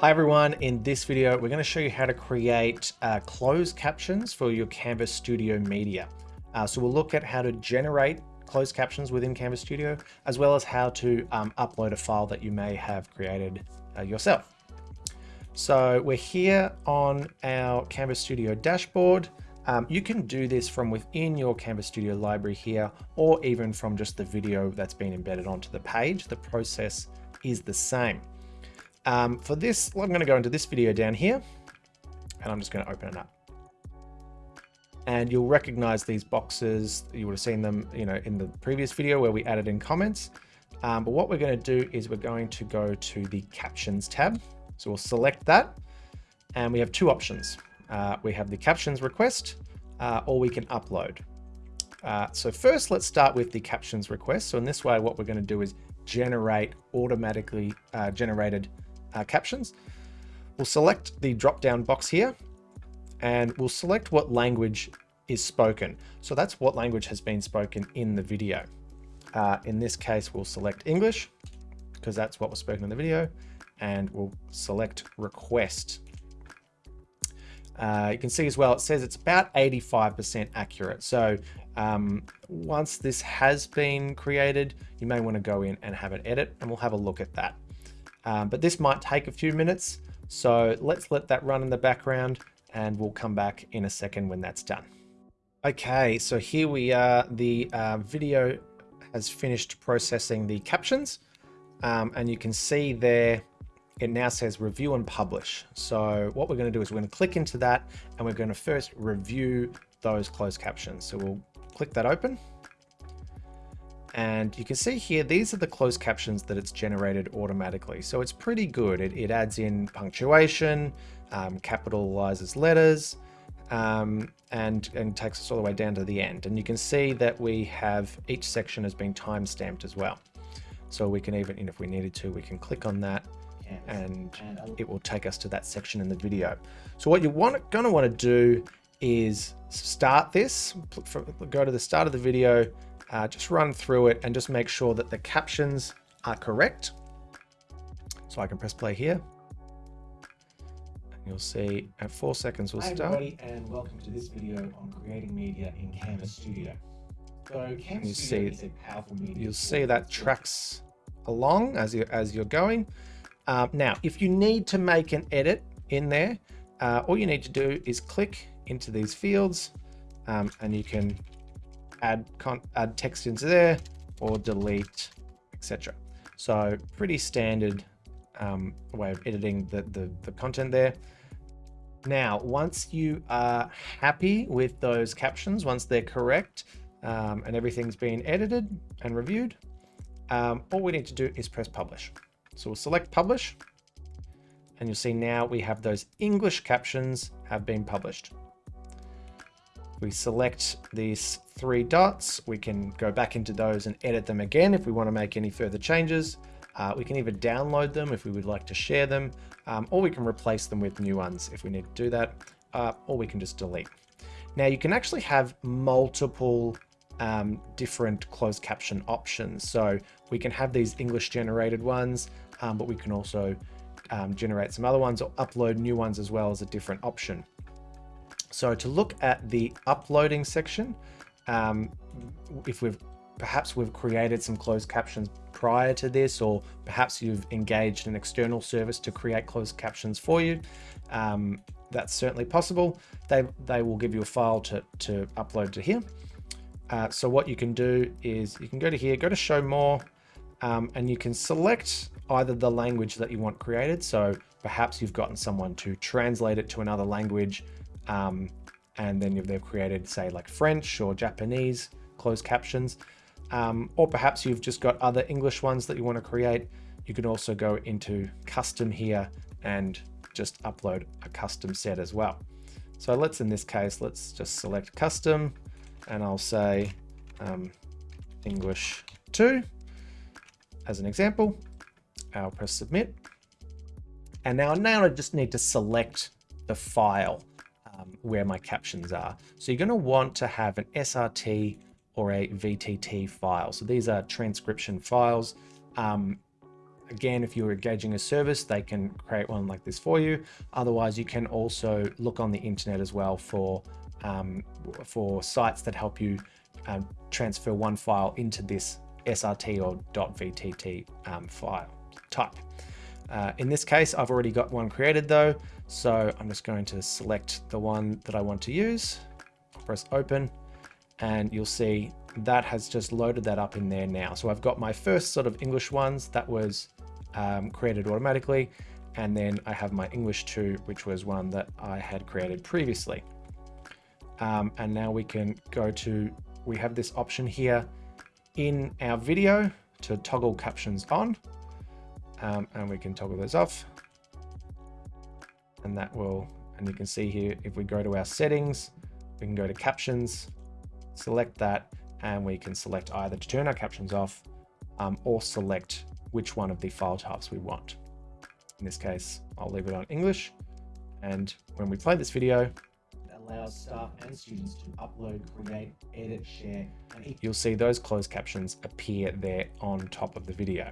Hi everyone, in this video we're going to show you how to create uh, closed captions for your Canvas Studio media. Uh, so we'll look at how to generate closed captions within Canvas Studio, as well as how to um, upload a file that you may have created uh, yourself. So we're here on our Canvas Studio dashboard. Um, you can do this from within your Canvas Studio library here, or even from just the video that's been embedded onto the page. The process is the same. Um, for this, I'm going to go into this video down here, and I'm just going to open it up. And you'll recognize these boxes. You would have seen them, you know, in the previous video where we added in comments. Um, but what we're going to do is we're going to go to the captions tab. So we'll select that and we have two options. Uh, we have the captions request uh, or we can upload. Uh, so first, let's start with the captions request. So in this way, what we're going to do is generate automatically uh, generated uh, captions. We'll select the drop down box here and we'll select what language is spoken. So that's what language has been spoken in the video. Uh, in this case, we'll select English because that's what was spoken in the video and we'll select request. Uh, you can see as well, it says it's about 85% accurate. So um, once this has been created, you may want to go in and have an edit and we'll have a look at that. Um, but this might take a few minutes. So let's let that run in the background and we'll come back in a second when that's done. Okay, so here we are. The uh, video has finished processing the captions um, and you can see there it now says review and publish. So what we're going to do is we're going to click into that and we're going to first review those closed captions. So we'll click that open. And you can see here, these are the closed captions that it's generated automatically. So it's pretty good. It, it adds in punctuation, um, capitalizes letters, um, and, and takes us all the way down to the end. And you can see that we have each section has been time stamped as well. So we can even, if we needed to, we can click on that and it will take us to that section in the video. So what you're want, gonna wanna do is start this, go to the start of the video, uh, just run through it and just make sure that the captions are correct. So I can press play here. And You'll see at four seconds we'll Hi start. everybody and welcome to this video on creating media in Canvas Studio. So Canvas You Studio see- is a powerful media. You'll see that tracks along as you as you're going. Um, now, if you need to make an edit in there, uh, all you need to do is click into these fields, um, and you can add add text into there or delete, etc. So pretty standard um, way of editing the, the the content there. Now, once you are happy with those captions, once they're correct um, and everything's been edited and reviewed, um, all we need to do is press publish. So we'll select publish and you'll see now we have those English captions have been published. We select these three dots. We can go back into those and edit them again if we want to make any further changes. Uh, we can either download them if we would like to share them, um, or we can replace them with new ones if we need to do that, uh, or we can just delete. Now you can actually have multiple um, different closed caption options. So we can have these English generated ones, um, but we can also um, generate some other ones or upload new ones as well as a different option. So to look at the uploading section, um, if we've perhaps we've created some closed captions prior to this, or perhaps you've engaged an external service to create closed captions for you, um, that's certainly possible. They, they will give you a file to, to upload to here. Uh, so what you can do is you can go to here, go to show more, um, and you can select either the language that you want created. So perhaps you've gotten someone to translate it to another language, um, and then they've created say like French or Japanese closed captions. Um, or perhaps you've just got other English ones that you want to create. You can also go into custom here and just upload a custom set as well. So let's, in this case, let's just select custom and I'll say um, English 2 as an example. I'll press submit. And now, now I just need to select the file um, where my captions are. So you're going to want to have an SRT or a VTT file. So these are transcription files. Um, again, if you're engaging a service, they can create one like this for you. Otherwise, you can also look on the internet as well for um, for sites that help you um, transfer one file into this SRT or .vtt um, file type. Uh, in this case, I've already got one created though, so I'm just going to select the one that I want to use, press open, and you'll see that has just loaded that up in there now. So I've got my first sort of English ones that was um, created automatically, and then I have my English 2, which was one that I had created previously. Um, and now we can go to, we have this option here in our video to toggle captions on um, and we can toggle those off. And that will and you can see here if we go to our settings we can go to captions select that and we can select either to turn our captions off um, or select which one of the file types we want. In this case I'll leave it on English. And when we play this video allows staff and students to upload, create, edit, share, and you'll see those closed captions appear there on top of the video